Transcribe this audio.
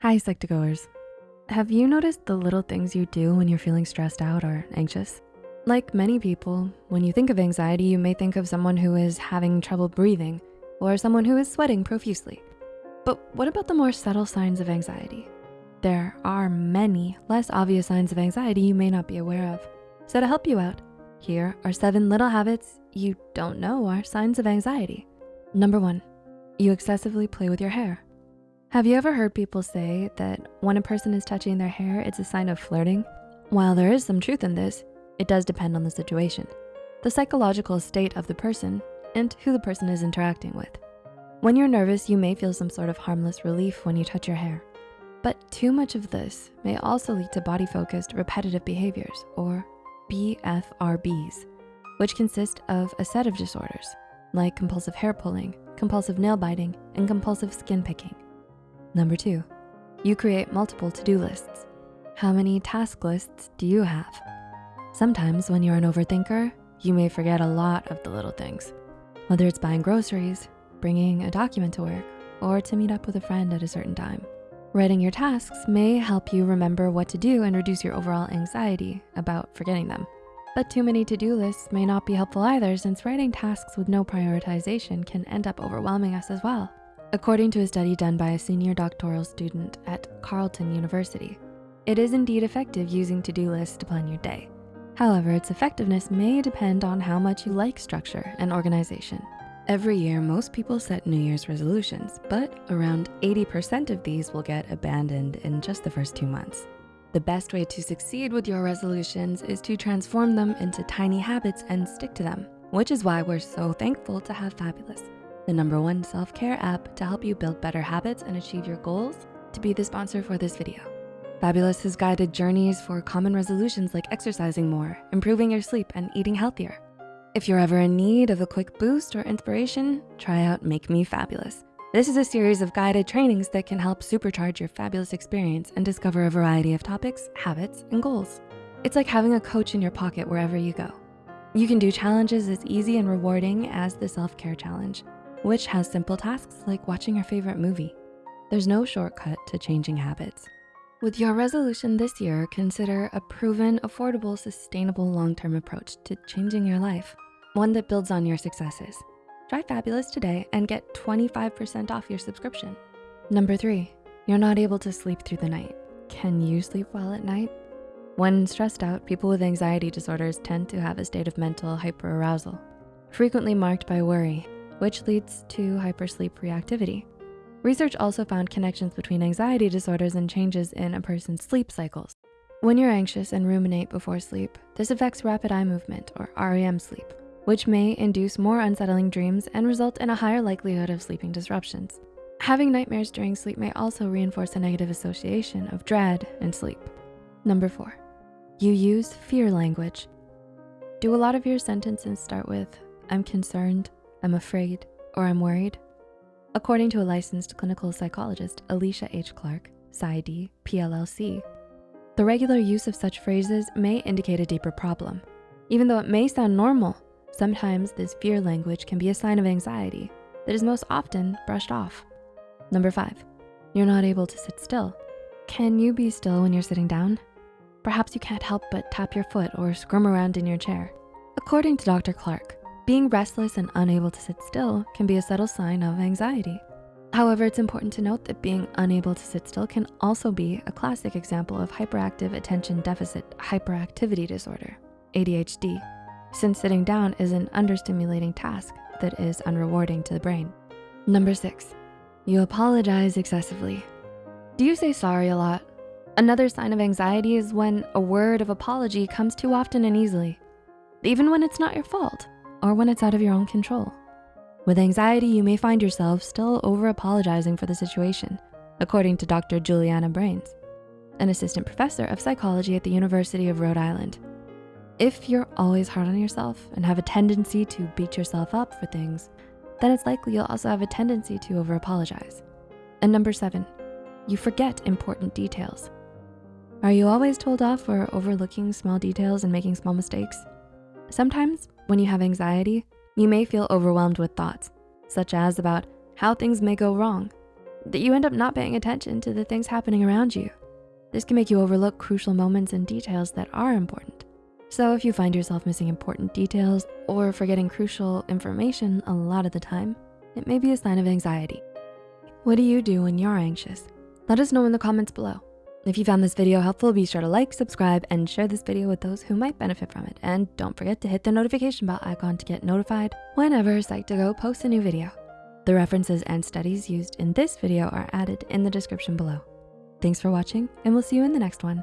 Hi, Psych2Goers. Have you noticed the little things you do when you're feeling stressed out or anxious? Like many people, when you think of anxiety, you may think of someone who is having trouble breathing or someone who is sweating profusely. But what about the more subtle signs of anxiety? There are many less obvious signs of anxiety you may not be aware of. So to help you out, here are seven little habits you don't know are signs of anxiety. Number one, you excessively play with your hair. Have you ever heard people say that when a person is touching their hair, it's a sign of flirting? While there is some truth in this, it does depend on the situation, the psychological state of the person, and who the person is interacting with. When you're nervous, you may feel some sort of harmless relief when you touch your hair. But too much of this may also lead to body-focused repetitive behaviors or BFRBs, which consist of a set of disorders like compulsive hair pulling, compulsive nail biting, and compulsive skin picking. Number two, you create multiple to-do lists. How many task lists do you have? Sometimes when you're an overthinker, you may forget a lot of the little things, whether it's buying groceries, bringing a document to work, or to meet up with a friend at a certain time. Writing your tasks may help you remember what to do and reduce your overall anxiety about forgetting them. But too many to-do lists may not be helpful either since writing tasks with no prioritization can end up overwhelming us as well. According to a study done by a senior doctoral student at Carleton University, it is indeed effective using to-do lists to plan your day. However, its effectiveness may depend on how much you like structure and organization. Every year, most people set New Year's resolutions, but around 80% of these will get abandoned in just the first two months. The best way to succeed with your resolutions is to transform them into tiny habits and stick to them, which is why we're so thankful to have Fabulous the number one self-care app to help you build better habits and achieve your goals, to be the sponsor for this video. Fabulous has guided journeys for common resolutions like exercising more, improving your sleep, and eating healthier. If you're ever in need of a quick boost or inspiration, try out Make Me Fabulous. This is a series of guided trainings that can help supercharge your fabulous experience and discover a variety of topics, habits, and goals. It's like having a coach in your pocket wherever you go. You can do challenges as easy and rewarding as the self-care challenge which has simple tasks like watching your favorite movie. There's no shortcut to changing habits. With your resolution this year, consider a proven, affordable, sustainable long-term approach to changing your life, one that builds on your successes. Try Fabulous today and get 25% off your subscription. Number three, you're not able to sleep through the night. Can you sleep well at night? When stressed out, people with anxiety disorders tend to have a state of mental hyperarousal, frequently marked by worry, which leads to hypersleep reactivity. Research also found connections between anxiety disorders and changes in a person's sleep cycles. When you're anxious and ruminate before sleep, this affects rapid eye movement or REM sleep, which may induce more unsettling dreams and result in a higher likelihood of sleeping disruptions. Having nightmares during sleep may also reinforce a negative association of dread and sleep. Number four, you use fear language. Do a lot of your sentences start with, I'm concerned, I'm afraid, or I'm worried? According to a licensed clinical psychologist, Alicia H. Clark, PsyD, PLLC, the regular use of such phrases may indicate a deeper problem. Even though it may sound normal, sometimes this fear language can be a sign of anxiety that is most often brushed off. Number five, you're not able to sit still. Can you be still when you're sitting down? Perhaps you can't help but tap your foot or squirm around in your chair. According to Dr. Clark, being restless and unable to sit still can be a subtle sign of anxiety. However, it's important to note that being unable to sit still can also be a classic example of hyperactive attention deficit hyperactivity disorder, ADHD, since sitting down is an understimulating task that is unrewarding to the brain. Number six, you apologize excessively. Do you say sorry a lot? Another sign of anxiety is when a word of apology comes too often and easily, even when it's not your fault or when it's out of your own control. With anxiety, you may find yourself still over apologizing for the situation, according to Dr. Juliana Breines, an assistant professor of psychology at the University of Rhode Island. If you're always hard on yourself and have a tendency to beat yourself up for things, then it's likely you'll also have a tendency to over apologize. And number seven, you forget important details. Are you always told off for overlooking small details and making small mistakes? Sometimes when you have anxiety, you may feel overwhelmed with thoughts, such as about how things may go wrong. that you end up not paying attention to the things happening around you. This can make you overlook crucial moments and details that are important. So if you find yourself missing important details or forgetting crucial information a lot of the time, it may be a sign of anxiety. What do you do when you're anxious? Let us know in the comments below. If you found this video helpful, be sure to like, subscribe, and share this video with those who might benefit from it. And don't forget to hit the notification bell icon to get notified whenever Psych2Go posts a new video. The references and studies used in this video are added in the description below. Thanks for watching, and we'll see you in the next one.